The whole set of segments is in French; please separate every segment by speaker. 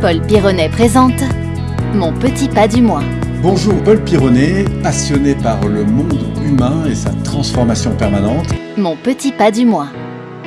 Speaker 1: Paul Pironnet présente Mon petit pas du mois.
Speaker 2: Bonjour Paul Pironnet, passionné par le monde humain et sa transformation permanente.
Speaker 1: Mon petit pas du mois.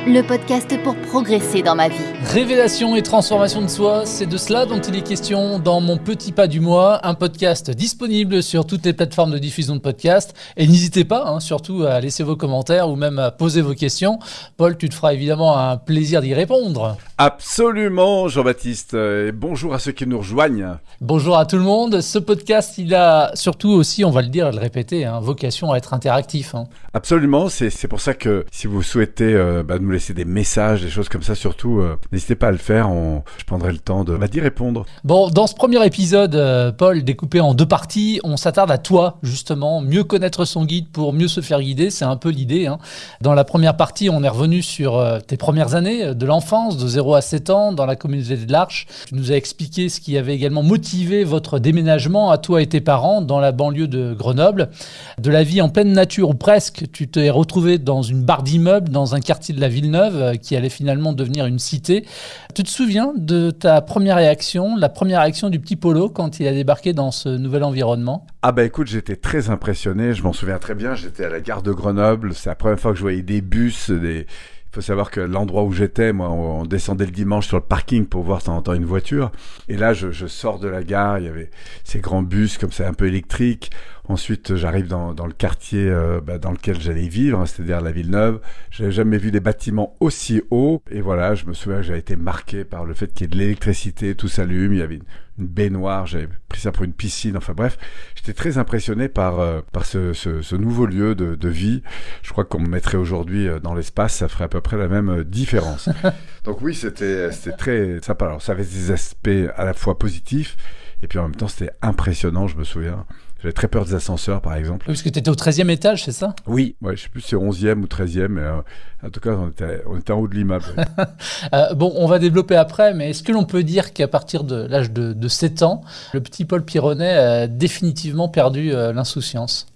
Speaker 1: Le podcast pour progresser dans ma vie.
Speaker 3: Révélation et transformation de soi, c'est de cela dont il est question dans Mon Petit Pas du Mois, un podcast disponible sur toutes les plateformes de diffusion de podcasts. Et n'hésitez pas, hein, surtout, à laisser vos commentaires ou même à poser vos questions. Paul, tu te feras évidemment un plaisir d'y répondre.
Speaker 2: Absolument, Jean-Baptiste. Et bonjour à ceux qui nous rejoignent.
Speaker 3: Bonjour à tout le monde. Ce podcast, il a surtout aussi, on va le dire et le répéter, hein, vocation à être interactif. Hein.
Speaker 2: Absolument, c'est pour ça que si vous souhaitez euh, bah, nous laisser des messages, des choses comme ça, surtout, euh, n'hésitez pas à le faire. On, je prendrai le temps de bah, d'y répondre.
Speaker 3: Bon, dans ce premier épisode, euh, Paul, découpé en deux parties, on s'attarde à toi, justement, mieux connaître son guide pour mieux se faire guider. C'est un peu l'idée. Hein. Dans la première partie, on est revenu sur tes premières années de l'enfance, de 0 à 7 ans, dans la communauté de l'Arche. Tu nous as expliqué ce qui avait également motivé votre déménagement à toi et tes parents dans la banlieue de Grenoble. De la vie en pleine nature, ou presque, tu t'es retrouvé dans une barre d'immeubles, dans un quartier de la ville Villeneuve, euh, qui allait finalement devenir une cité. Tu te souviens de ta première réaction, la première réaction du petit Polo quand il a débarqué dans ce nouvel environnement?
Speaker 2: Ah bah écoute, j'étais très impressionné, je m'en souviens très bien, j'étais à la gare de Grenoble, c'est la première fois que je voyais des bus, des... Faut savoir que l'endroit où j'étais, moi, on descendait le dimanche sur le parking pour voir de temps en temps une voiture. Et là, je, je, sors de la gare, il y avait ces grands bus comme ça, un peu électriques. Ensuite, j'arrive dans, dans, le quartier euh, bah, dans lequel j'allais vivre, hein, c'est-à-dire la Villeneuve. J'avais jamais vu des bâtiments aussi hauts. Et voilà, je me souviens que j'avais été marqué par le fait qu'il y ait de l'électricité, tout s'allume. Il y avait une, une baignoire, j'avais pris ça pour une piscine. Enfin bref, j'étais très impressionné par, euh, par ce, ce, ce, nouveau lieu de, de vie. Je crois qu'on me mettrait aujourd'hui euh, dans l'espace, ça ferait à peu près la même différence. Donc oui, c'était très sympa. Alors ça avait des aspects à la fois positifs et puis en même temps c'était impressionnant, je me souviens. J'avais très peur des ascenseurs, par exemple.
Speaker 3: Oui, parce que tu étais au 13e étage, c'est ça?
Speaker 2: Oui, ouais, je sais plus si c'est 11e ou 13e, mais euh, en tout cas, on était, on était en haut de l'immeuble.
Speaker 3: euh, bon, on va développer après, mais est-ce que l'on peut dire qu'à partir de l'âge de, de, 7 ans, le petit Paul Pironnet a définitivement perdu euh, l'insouciance?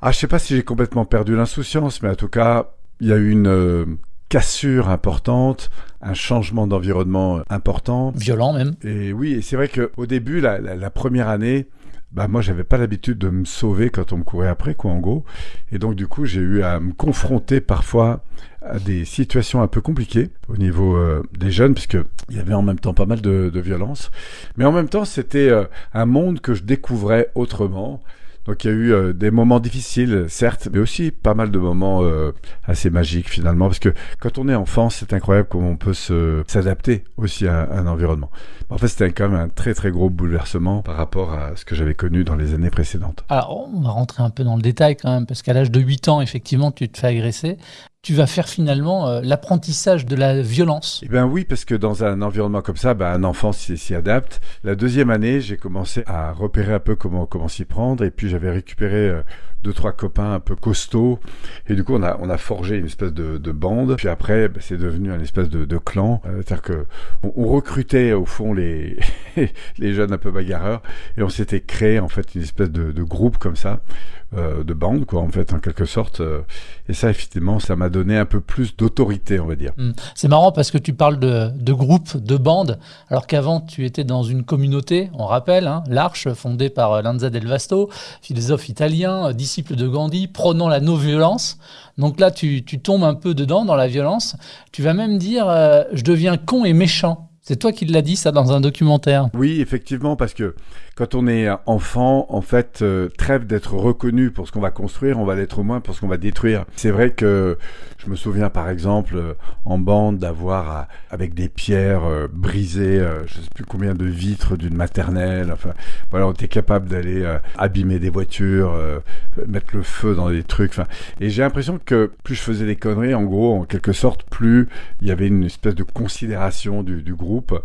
Speaker 2: Ah, je sais pas si j'ai complètement perdu l'insouciance, mais en tout cas, il y a eu une cassure importante, un changement d'environnement important.
Speaker 3: Violent même.
Speaker 2: Et oui, et c'est vrai qu'au début, la, la, la première année, bah moi j'avais pas l'habitude de me sauver quand on me courait après quoi en gros. Et donc du coup j'ai eu à me confronter parfois à des situations un peu compliquées au niveau euh, des jeunes puisque il y avait en même temps pas mal de, violence. Mais en même temps c'était euh, un monde que je découvrais autrement donc il y a eu euh, des moments difficiles, certes, mais aussi pas mal de moments euh, assez magiques finalement, parce que quand on est enfant, c'est incroyable comment on peut s'adapter aussi à, à, un environnement. En fait, c'était quand même un très très gros bouleversement par rapport à ce que j'avais connu dans les années précédentes.
Speaker 3: Alors, on va rentrer un peu dans le détail quand même, parce qu'à l'âge de 8 ans, effectivement, tu te fais agresser tu vas faire finalement euh, l'apprentissage de la violence.
Speaker 2: Eh bien oui, parce que dans un environnement comme ça, ben, un enfant s'y adapte. La deuxième année, j'ai commencé à repérer un peu comment comment s'y prendre, et puis j'avais récupéré euh, deux trois copains un peu costauds, et du coup on a on a forgé une espèce de, de bande. Puis après, ben, c'est devenu un espèce de, clan, euh, c'est-à-dire que on, recrutait au fond les les jeunes un peu bagarreurs, et on s'était créé en fait une espèce de groupe comme ça, euh, de bande quoi en fait en quelque sorte. Euh, et ça effectivement, ça m'a donné un peu plus d'autorité, on va dire.
Speaker 3: Mmh. C'est marrant parce que tu parles de, de groupe, de bande, alors qu'avant tu étais dans une communauté, on rappelle, hein, l'Arche, fondée par Lanza del Vasto, philosophe italien, disciple de Gandhi, prônant la non-violence. Donc là, tu, tu, tombes un peu dedans, dans la violence. Tu vas même dire, euh, je deviens con et méchant. C'est toi qui l'as dit ça dans un documentaire.
Speaker 2: Oui, effectivement, parce que quand on est enfant, en fait, euh, trêve d'être reconnu pour ce qu'on va construire, on va l'être au moins pour ce qu'on va détruire. C'est vrai que je me souviens par exemple euh, en bande d'avoir euh, avec des pierres euh, brisées, euh, je sais plus combien de vitres d'une maternelle. Enfin, voilà, on était capable d'aller euh, abîmer des voitures, mettre le feu dans des trucs. Et j'ai l'impression que plus je faisais des conneries, en gros, en quelque sorte, plus il y avait une espèce de considération du, groupe.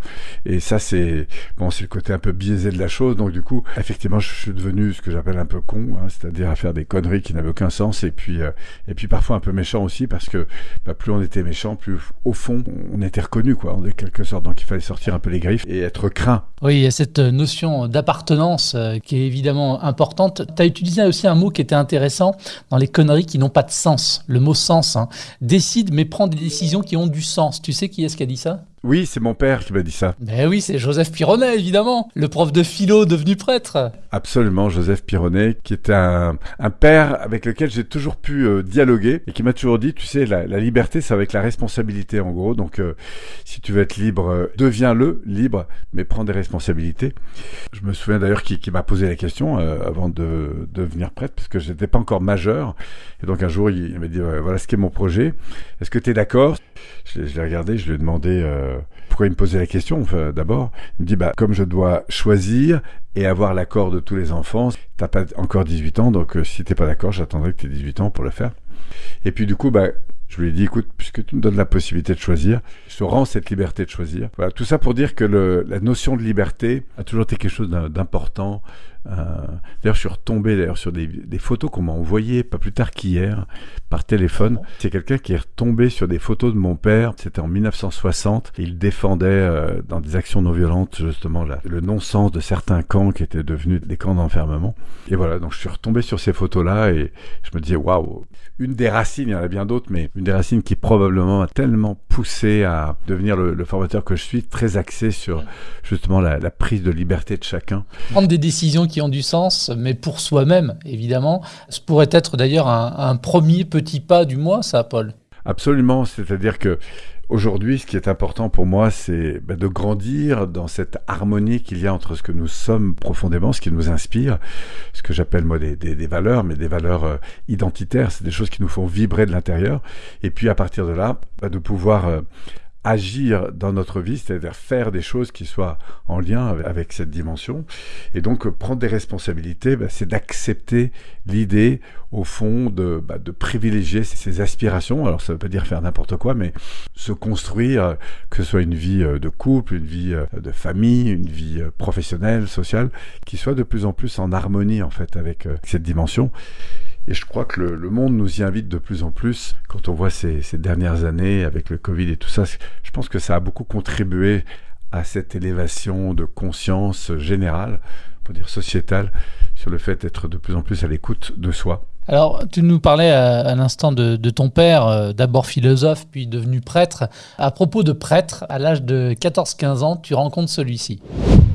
Speaker 2: Et ça, c'est bon, c'est le côté un peu biaisé de la chose. Du coup, effectivement, je suis devenu ce que j'appelle un peu con, hein, c'est-à-dire à faire des conneries qui n'avaient aucun sens, et puis euh, et puis parfois un peu méchant aussi, parce que bah, plus on était méchant, plus au fond on était reconnu, quoi, en quelque sorte. Donc il fallait sortir un peu les griffes et être craint.
Speaker 3: Oui, il y a cette notion d'appartenance euh, qui est évidemment importante. Tu as utilisé aussi un mot qui était intéressant dans les conneries qui n'ont pas de sens. Le mot sens. Hein. Décide, mais prend des décisions qui ont du sens. Tu sais qui est-ce qui a dit ça?
Speaker 2: Oui, c'est mon père qui m'a dit ça.
Speaker 3: Ben oui, c'est Joseph Pironnet, évidemment, le prof de philo devenu prêtre.
Speaker 2: Absolument, Joseph Pironnet, qui est un, un père avec lequel j'ai toujours pu euh, dialoguer et qui m'a toujours dit, tu sais, la, la liberté, c'est avec la responsabilité, en gros. Donc, euh, si tu veux être libre, euh, deviens-le, libre, mais prends des responsabilités. Je me souviens d'ailleurs qu'il qui m'a posé la question avant de, devenir prêtre, parce que je n'étais pas encore majeur. Et donc, un jour, il, il m'a dit, voilà ce qu'est mon projet. Est-ce que tu es d'accord? Je, je l'ai regardé, je lui ai demandé euh, pourquoi il me posait la question. D'abord, il me dit bah, comme je dois choisir et avoir l'accord de tous les enfants, t'as pas encore 18 ans, donc euh, si t'es pas d'accord, j'attendrai que tu aies 18 ans pour le faire. Et puis du coup, bah, je lui ai dit, écoute, puisque tu me donnes la possibilité de choisir, je te rends cette liberté de choisir. Voilà, tout ça pour dire que la notion de liberté a toujours été quelque chose d'important. Euh, d'ailleurs, je suis retombé d'ailleurs sur des, des photos qu'on m'a envoyées pas plus tard qu'hier par téléphone. C'est quelqu'un qui est retombé sur des photos de mon père. C'était en 1960. Et il défendait euh, dans des actions non violentes justement là, le non-sens de certains camps qui étaient devenus des camps d'enfermement. Et voilà, donc je suis retombé sur ces photos-là et je me disais waouh, une des racines, il y en a bien d'autres, mais une des racines qui probablement m'a tellement poussé à devenir le, le, formateur que je suis, très axé sur justement la, la, prise de liberté de chacun.
Speaker 3: Prendre des décisions qui ont du sens, mais pour soi-même, évidemment. Ce pourrait être d'ailleurs un, premier petit pas du mois, ça, Paul.
Speaker 2: Absolument, c'est-à-dire que Aujourd'hui, ce qui est important pour moi, c'est bah, de grandir dans cette harmonie qu'il y a entre ce que nous sommes profondément, ce qui nous inspire, ce que j'appelle moi des, valeurs, mais des valeurs euh, identitaires, c'est des choses qui nous font vibrer de l'intérieur, et puis à partir de là, bah, de pouvoir euh, agir dans notre vie, c'est-à-dire faire des choses qui soient en lien avec cette dimension. Et donc prendre des responsabilités, bah, c'est d'accepter l'idée, au fond, de, bah, de privilégier ses aspirations. Alors ça ne veut pas dire faire n'importe quoi, mais se construire, que ce soit une vie euh, de couple, une vie euh, de famille, une vie euh, professionnelle, sociale, qui soit de plus en plus en harmonie en fait avec cette dimension. Et je crois que le, monde nous y invite de plus en plus. Quand on voit ces, ces, dernières années avec le Covid et tout ça, je pense que ça a beaucoup contribué à cette élévation de conscience générale, pour dire sociétale, sur le fait d'être de plus en plus à l'écoute de soi.
Speaker 3: Alors, tu nous parlais à, à l'instant de, ton père, euh, d'abord philosophe, puis devenu prêtre. À propos de prêtre, à l'âge de 14-15 ans, tu rencontres celui-ci.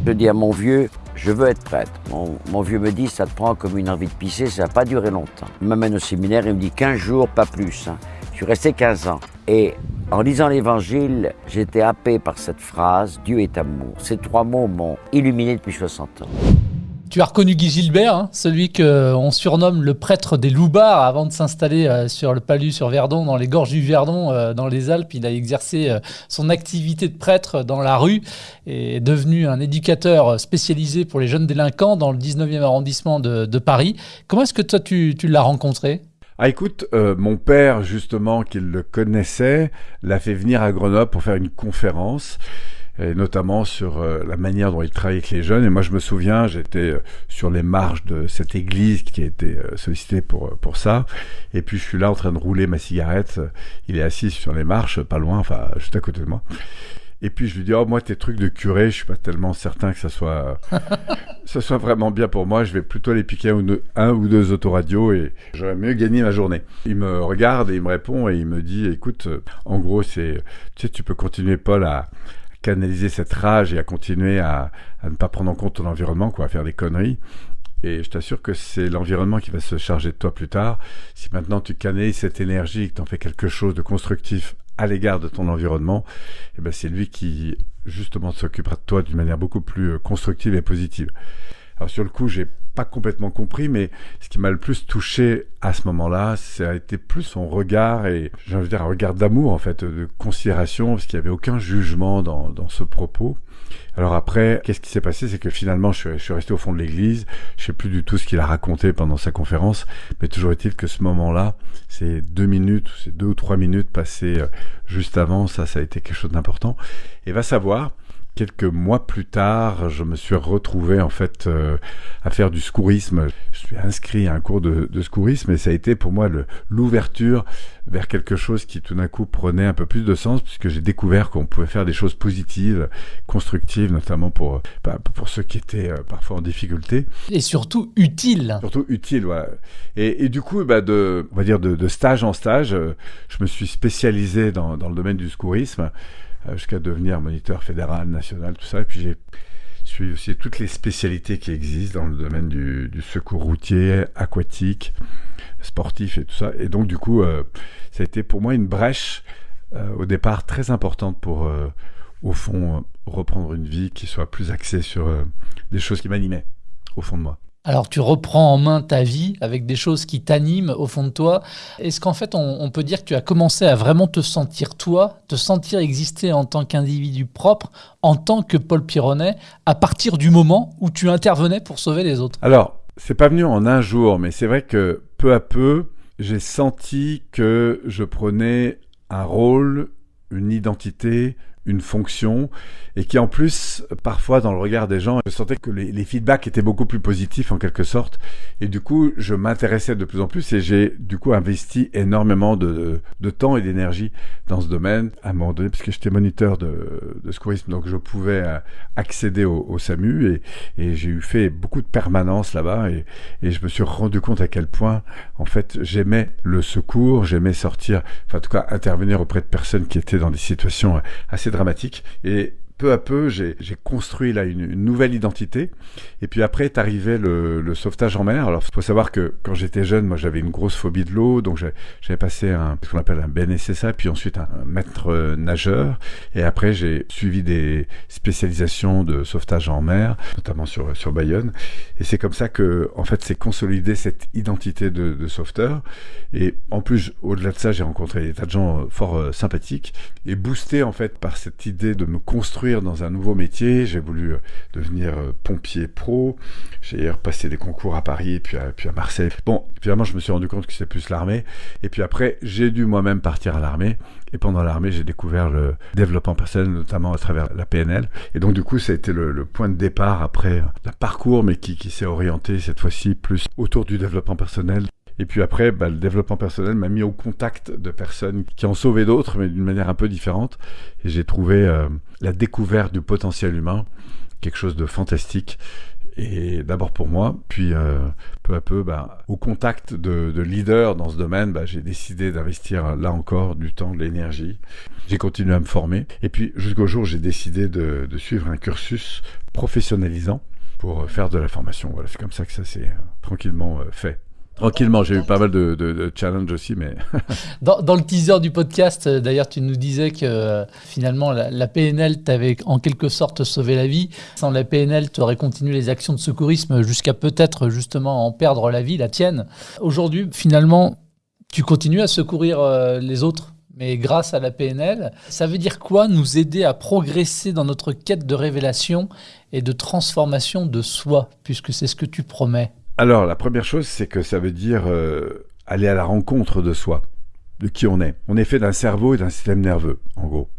Speaker 4: Je dis à mon vieux, je veux être prêtre. Mon, mon, vieux me dit, ça te prend comme une envie de pisser, ça va pas durer longtemps. Il m'amène au séminaire, il me dit 15 jours, pas plus. Hein. Je suis resté 15 ans. Et en lisant l'évangile, j'étais happé par cette phrase, Dieu est amour. Ces trois mots m'ont illuminé depuis 60 ans.
Speaker 3: Tu as reconnu Guy Gilbert, hein, celui qu'on surnomme le prêtre des loupards avant de s'installer euh, sur le palus sur Verdon, dans les gorges du Verdon, euh, dans les Alpes. Il a exercé euh, son activité de prêtre dans la rue et est devenu un éducateur spécialisé pour les jeunes délinquants dans le 19e arrondissement de, Paris. Comment est-ce que toi tu, l'as rencontré?
Speaker 2: Ah écoute, euh, mon père justement, qui le connaissait, l'a fait venir à Grenoble pour faire une conférence et notamment sur euh, la manière dont il travaille avec les jeunes. Et moi, je me souviens, j'étais euh, sur les marges de cette église qui a été euh, sollicitée pour, pour ça. Et puis, je suis là en train de rouler ma cigarette. Il est assis sur les marches, pas loin, enfin, juste à côté de moi. Et puis je lui dis, oh moi tes trucs de curé, je suis pas tellement certain que ça soit, ça soit vraiment bien pour moi. Je vais plutôt aller piquer un ou deux, un ou deux autoradios et j'aurais mieux gagné ma journée. Il me regarde et il me répond et il me dit, écoute, en gros c'est, tu sais, tu peux continuer Paul à, canaliser cette rage et à continuer à, ne pas prendre en compte ton environnement, quoi, à faire des conneries. Et je t'assure que c'est l'environnement qui va se charger de toi plus tard. Si maintenant tu canalises cette énergie et que tu en fais quelque chose de constructif à l'égard de ton environnement, eh ben c'est lui qui justement s'occupera de toi d'une manière beaucoup plus constructive et positive. Alors sur le coup, j'ai pas complètement compris, mais ce qui m'a le plus touché à ce moment-là, ça a été plus son regard et j'ai envie de dire un regard d'amour en fait, de considération, parce qu'il n'y avait aucun jugement dans, dans ce propos. Alors après, qu'est-ce qui s'est passé? C'est que finalement, je suis, resté au fond de l'église. Je sais plus du tout ce qu'il a raconté pendant sa conférence, mais toujours est-il que ce moment-là, ces deux minutes, ces deux ou trois minutes passées euh, juste avant, ça, ça a été quelque chose d'important. Et va savoir, quelques mois plus tard, je me suis retrouvé en fait euh, à faire du secourisme. Je suis inscrit à un cours de, de secourisme et ça a été pour moi l'ouverture vers quelque chose qui tout d'un coup prenait un peu plus de sens puisque j'ai découvert qu'on pouvait faire des choses positives, constructives, notamment pour bah, pour ceux qui étaient euh, parfois en difficulté.
Speaker 3: Et surtout utiles.
Speaker 2: Surtout utiles, voilà. Et, et du coup, bah, de, on va dire de, de stage en stage, euh, je me suis spécialisé dans, dans le domaine du secourisme. Euh, jusqu'à devenir moniteur fédéral, national, tout ça. Et puis j'ai suivi aussi toutes les spécialités qui existent dans le domaine du, secours routier, aquatique, sportif et tout ça. Et donc du coup, euh, ça a été pour moi une brèche euh, au départ très importante pour, au fond, reprendre une vie qui soit plus axée sur des choses qui m'animaient au fond de moi.
Speaker 3: Alors tu reprends en main ta vie avec des choses qui t'animent au fond de toi. Est-ce qu'en fait on, peut dire que tu as commencé à vraiment te sentir toi, te sentir exister en tant qu'individu propre, en tant que Paul Pironnet, à partir du moment où tu intervenais pour sauver les autres?
Speaker 2: Alors, c'est pas venu en un jour, mais c'est vrai que peu à peu, j'ai senti que je prenais un rôle, une identité, une fonction, et qui en plus, parfois dans le regard des gens, je sentais que les, feedbacks étaient beaucoup plus positifs en quelque sorte, et du coup, je m'intéressais de plus en plus, et j'ai du coup investi énormément de, temps et d'énergie dans ce domaine, à un moment donné, parce que j'étais moniteur de, secourisme, donc je pouvais euh, accéder au, SAMU, et, j'ai eu fait beaucoup de permanence là-bas, et, et je me suis rendu compte à quel point, en fait, j'aimais le secours, j'aimais sortir, enfin en tout cas intervenir auprès de personnes qui étaient dans des situations euh, assez dramatiques, et peu à peu, j'ai construit là une, nouvelle identité. Et puis après est arrivé le, sauvetage en mer. Alors, il faut savoir que quand j'étais jeune, moi, j'avais une grosse phobie de l'eau, donc j'avais passé ce qu'on appelle un BNSSA, puis ensuite un, maître euh, nageur. Et après, j'ai suivi des spécialisations de sauvetage en mer, notamment sur sur Bayonne. Et c'est comme ça que, en fait, c'est consolidé cette identité de, de sauveteur. Et en plus, au-delà de ça, j'ai rencontré des tas de gens euh, fort euh, sympathiques et boosté en fait par cette idée de me construire dans un nouveau métier. J'ai voulu euh, devenir euh, pompier pro. J'ai repassé des concours à Paris et puis à, Marseille. Bon, finalement, je me suis rendu compte que c'était plus l'armée. Et puis après, j'ai dû moi-même partir à l'armée. Et pendant l'armée, j'ai découvert le développement personnel, notamment à travers la PNL. Et donc, du coup, ça a été le, le point de départ après un parcours, mais qui s'est orienté cette fois-ci plus autour du développement personnel. Et puis après, bah, le développement personnel m'a mis au contact de personnes qui ont sauvé d'autres, mais d'une manière un peu différente. Et j'ai trouvé euh, la découverte du potentiel humain quelque chose de fantastique. Et d'abord pour moi, puis euh, peu à peu, bah, au contact de, de leaders dans ce domaine, bah, j'ai décidé d'investir là encore du temps, de l'énergie. J'ai continué à me former. Et puis jusqu'au jour j'ai décidé de, suivre un cursus professionnalisant pour faire de la formation. Voilà, c'est comme ça que ça s'est euh, tranquillement euh, fait. Tranquillement, j'ai eu pas mal de, challenges aussi, mais
Speaker 3: Dans, le teaser du podcast, euh, d'ailleurs, tu nous disais que euh, finalement, la, la PNL t'avait en quelque sorte sauvé la vie. Sans la PNL, tu aurais continué les actions de secourisme jusqu'à peut-être justement en perdre la vie, la tienne. Aujourd'hui, finalement, tu continues à secourir euh, les autres. Mais grâce à la PNL, ça veut dire quoi nous aider à progresser dans notre quête de révélation et de transformation de soi, puisque c'est ce que tu promets?
Speaker 2: Alors, la première chose, c'est que ça veut dire euh, aller à la rencontre de soi, de qui on est. On est fait d'un cerveau et d'un système nerveux, en gros.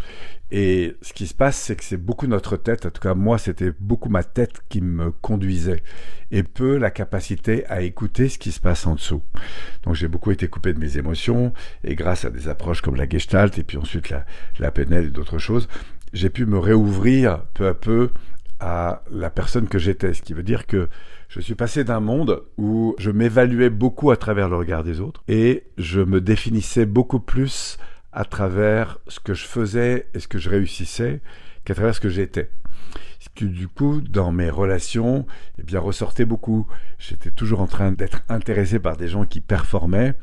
Speaker 2: Et ce qui se passe, c'est que c'est beaucoup notre tête, en tout cas moi, c'était beaucoup ma tête qui me conduisait, et peu la capacité à écouter ce qui se passe en dessous. Donc j'ai beaucoup été coupé de mes émotions, et grâce à des approches comme la Gestalt, et puis ensuite la, la PNL et d'autres choses, j'ai pu me réouvrir peu à peu à la personne que j'étais. Ce qui veut dire que je suis passé d'un monde où je m'évaluais beaucoup à travers le regard des autres et je me définissais beaucoup plus à travers ce que je faisais et ce que je réussissais qu'à travers ce que j'étais. Ce qui, du coup, dans mes relations, eh bien, ressortait beaucoup. J'étais toujours en train d'être intéressé par des gens qui performaient,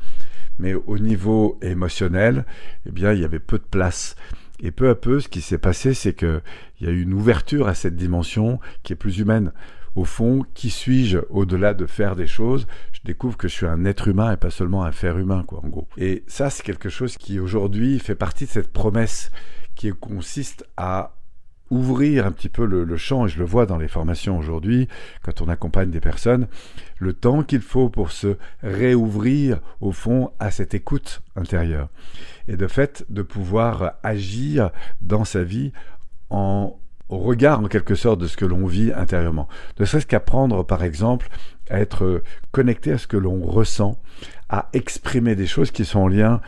Speaker 2: mais au niveau émotionnel, eh bien, il y avait peu de place. Et peu à peu, ce qui s'est passé, c'est que il y a eu une ouverture à cette dimension qui est plus humaine. Au fond, qui suis-je au-delà de faire des choses? Je découvre que je suis un être humain et pas seulement un faire humain, quoi, en gros. Et ça, c'est quelque chose qui aujourd'hui fait partie de cette promesse qui consiste à ouvrir un petit peu le, le, champ, et je le vois dans les formations aujourd'hui, quand on accompagne des personnes, le temps qu'il faut pour se réouvrir, au fond, à cette écoute intérieure. Et de fait, de pouvoir agir dans sa vie en au regard en quelque sorte de ce que l'on vit intérieurement. Ne serait-ce qu'apprendre par exemple à être connecté à ce que l'on ressent, à exprimer des choses qui sont en lien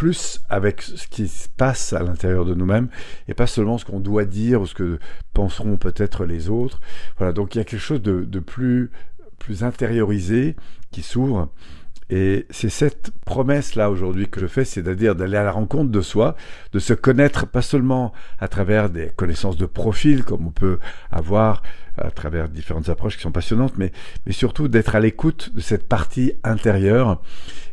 Speaker 2: plus avec ce qui se passe à l'intérieur de nous-mêmes et pas seulement ce qu'on doit dire ou ce que penseront peut-être les autres. Voilà, donc il y a quelque chose de, plus, plus intériorisé qui s'ouvre Et c'est cette promesse-là aujourd'hui que je fais, c'est-à-dire d'aller à la rencontre de soi, de se connaître pas seulement à travers des connaissances de profil, comme on peut avoir à travers différentes approches qui sont passionnantes, mais, surtout d'être à l'écoute de cette partie intérieure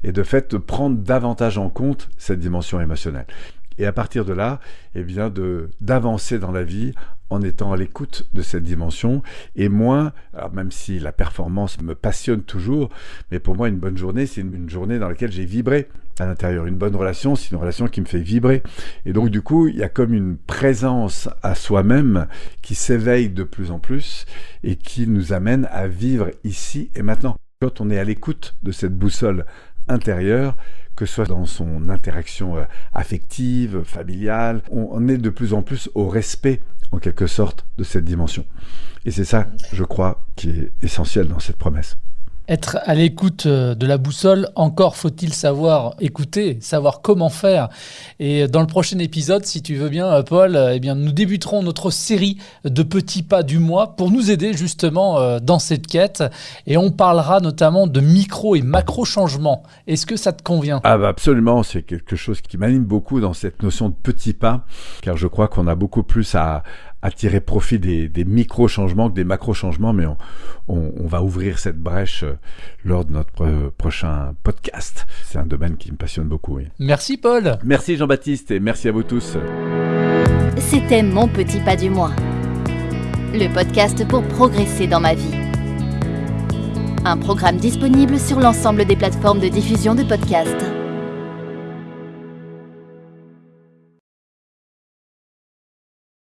Speaker 2: et de fait de prendre davantage en compte cette dimension émotionnelle. Et à partir de là, eh bien, de d'avancer dans la vie en étant à l'écoute de cette dimension et moins, alors même si la performance me passionne toujours, mais pour moi une bonne journée, c'est une, journée dans laquelle j'ai vibré à l'intérieur. Une bonne relation, c'est une relation qui me fait vibrer. Et donc du coup, il y a comme une présence à soi-même qui s'éveille de plus en plus et qui nous amène à vivre ici et maintenant. Quand on est à l'écoute de cette boussole intérieure, que ce soit dans son interaction euh, affective, familiale, on est de plus en plus au respect, en quelque sorte, de cette dimension. Et c'est ça, je crois, qui est essentiel dans cette promesse
Speaker 3: être à l'écoute euh, de la boussole, encore faut-il savoir écouter, savoir comment faire. Et dans le prochain épisode, si tu veux bien, euh, Paul, euh, eh bien, nous débuterons notre série de petits pas du mois pour nous aider justement dans cette quête. Et on parlera notamment de micro et macro changements. Est-ce que ça te convient?
Speaker 2: Ah bah absolument, c'est quelque chose qui m'anime beaucoup dans cette notion de petits pas, car je crois qu'on a beaucoup plus à, à tirer profit des, micro-changements que des macro-changements, mais on, va ouvrir cette brèche euh, lors de notre euh, prochain podcast. C'est un domaine qui me passionne beaucoup.
Speaker 3: Merci Paul.
Speaker 2: Merci Jean-Baptiste et merci à vous tous.
Speaker 1: C'était Mon Petit Pas du Mois, le podcast pour progresser dans ma vie. Un programme disponible sur l'ensemble des plateformes de diffusion de podcasts.